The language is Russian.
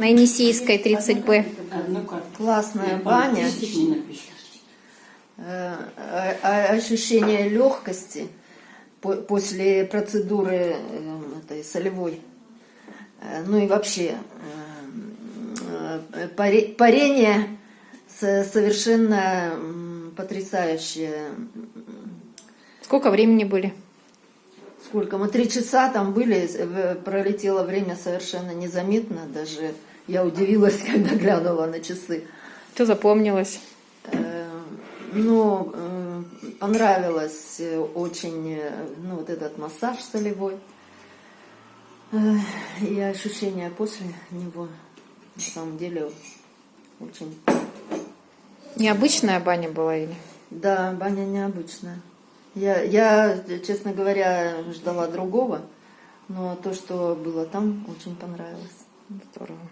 На Енисейской 30Б. Классная баня. Э, ощущение легкости по- после процедуры э, этой солевой. Э, Ну и вообще паре- парение со- совершенно потрясающее. Сколько времени были? Сколько? Мы три часа там были, в- пролетело время совершенно незаметно. Даже я удивилась, когда глянула на часы. Что запомнилось? Э, Ну, э, понравилось э, очень э, ну, вот этот массаж солевой. Э, И ощущения после него, на самом деле, очень... Необычная баня была или? Да, баня необычная. Я, я, честно говоря, ждала другого, но то, что было там, очень понравилось. Здорово.